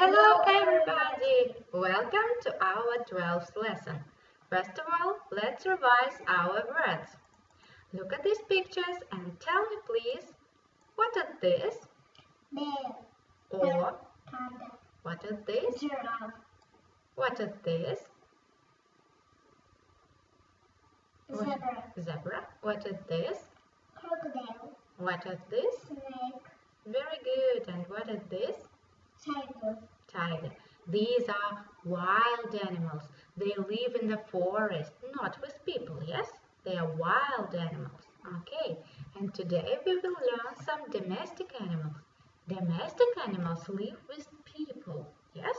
Hello everybody! Welcome to our 12th lesson. First of all, let's revise our words. Look at these pictures and tell me please, what are this? Bear, Or panda, what are this? giraffe, What are this? Zebra, Zebra. What are this? crocodile, What are this? snake, Very good. And what are this? Tiger, Tiger. These are wild animals. They live in the forest, not with people, yes? They are wild animals. Okay, and today we will learn some domestic animals. Domestic animals live with people, yes?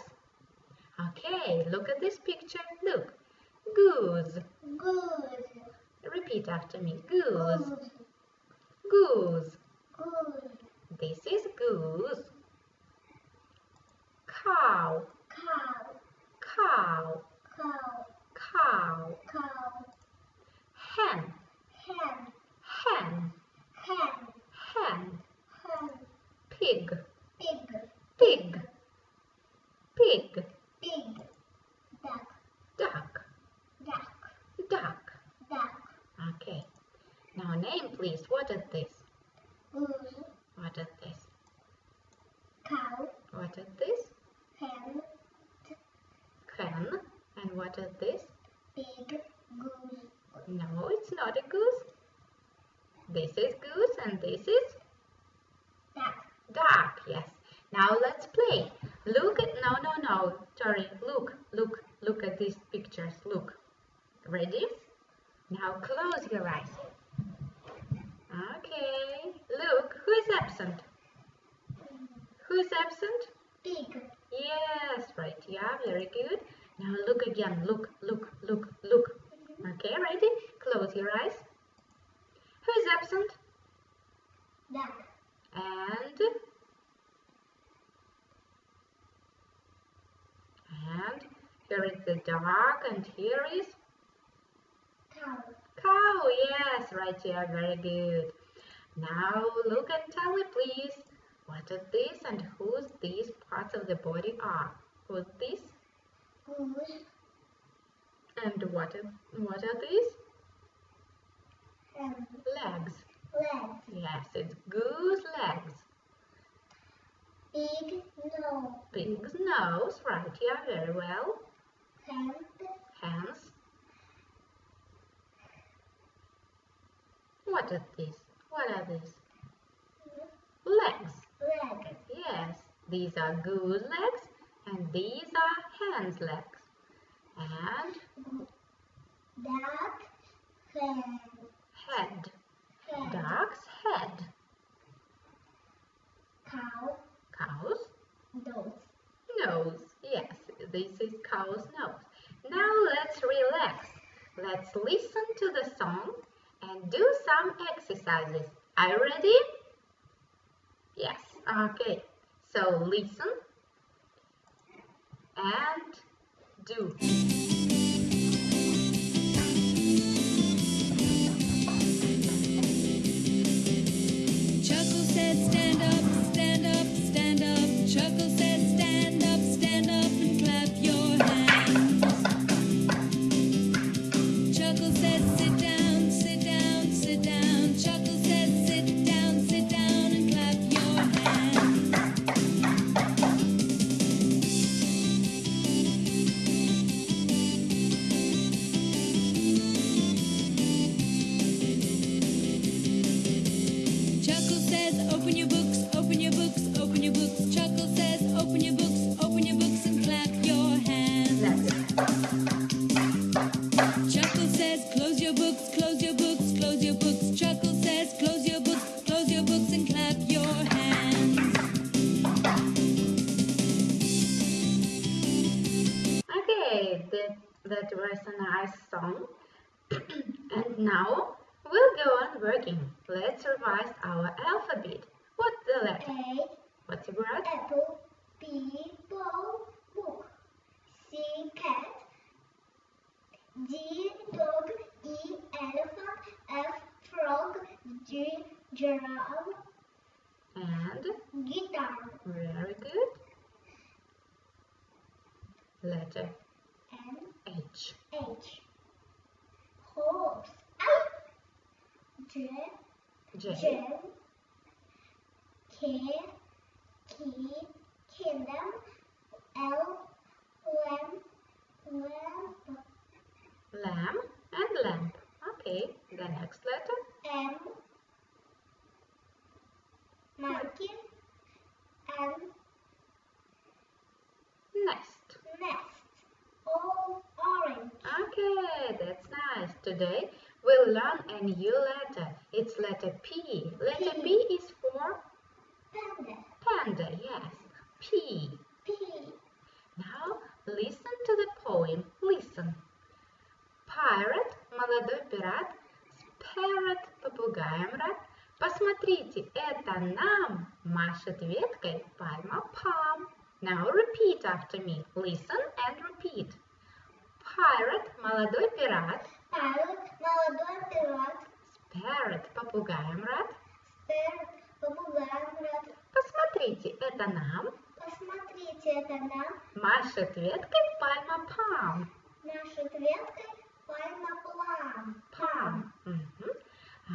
Okay, look at this picture. Look. Goose. goose, Repeat after me. Goose. goose, Goose. goose, This is goose. Cow. cow, Cow. cow, Cow. cow, Hen. hen, Hen. hen, Hen. hen, Pig. pig, Pig. Pig. pig, duck, Duck. duck, Duck. duck, Okay. Now name please. What is this? goose, What is this? cow, What is this? hen, Hen. And what is this? pig, goose, No, it's not a goose. This is goose and this is duck, duck. Yes. Now let's play. Look at no no no. Sorry. Look look look at these pictures. Look. Ready? Now close your eyes. Okay. Look. Who is absent? Who is absent? pig, Yes, right. Yeah, very good. Now look again. Look, look, look, look. Okay, ready? Close your eyes. Who is absent? duck, And and here is the dog, and here is cow, cow. Yes, right. here, very good. Now look and tell me, please. What are these and whose these parts of the body are? Who's this? goose, And what what are these? Legs. leg, Yes, it's goose legs. Big nose, Big nose. Right, yeah, very well. Hands. Hands. What are these? What are these? Legs. Legs. Yes, these are goose legs and these are hands legs. And duck, hen, head. hen, Duck's head. cow, Cow's nose. nose. Yes, this is cow's nose. Now let's relax. Let's listen to the song and do some exercises. Are you ready? Yes, okay. So listen and do. That, that was a nice song. and now we'll go on working. Let's revise our alphabet. What's the letter? A, What's the word? apple, B, ball, book. C, cat. D, dog. E, elephant. F, frog. G, giraffe. And Guitar. very good. Letter H. H. Horse. J. J. J. K. Key. Kingdom. L. Lamb. Lamp. Lamb and lamp. Okay. The next letter. M. Monkey. N. Nest. Nest. O. Orange. Okay, that's nice Today we'll learn a new letter. It's letter P. Letter P. P is for Panda. panda. Yes. P. P. Now listen to the poem. Listen. Pirate, молодой пират, с parrot, попугаем рад. Посмотрите, это нам машет веткой пальма palm. Now repeat after me. Listen and repeat. Pirate, молодой пират, Паррот. Молодой пират. parrot, попугаем рад. Спер. Попугаем рад. Посмотрите, это нам Посмотрите, это нам машет веткой пальма palm. наша веткой пальма плам. palm. Mhm.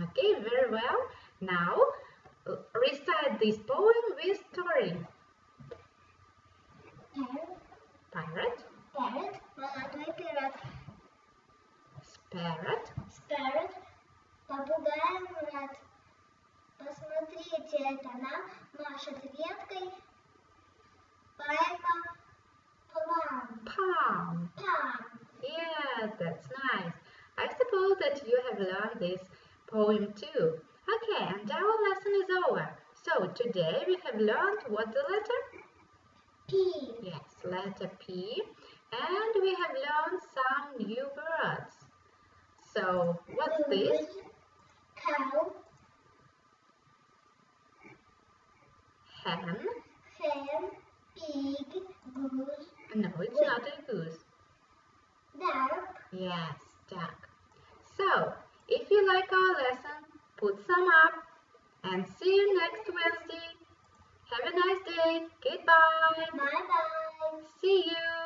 Okay, very well. Now recite this poem with story. Паррот. Pirate, Паррот. Молодой пират. parrot, Спэрот. Попугаем рад. Посмотрите, это нам машет веткой пальма плам. palm. Пам. Yeah, that's nice. I suppose that you have learned this poem too. Okay, and our lesson is over. So today we have learned what the letter? P. Yes, letter P. And we have learned some new words. So what's this? Cow. Hen? Hen. Pig. Goose. No, it's not a goose. Duck. Yes, duck. So, if you like our lesson, put some up and see you next Wednesday. Have a nice day. Goodbye. Bye bye. See you.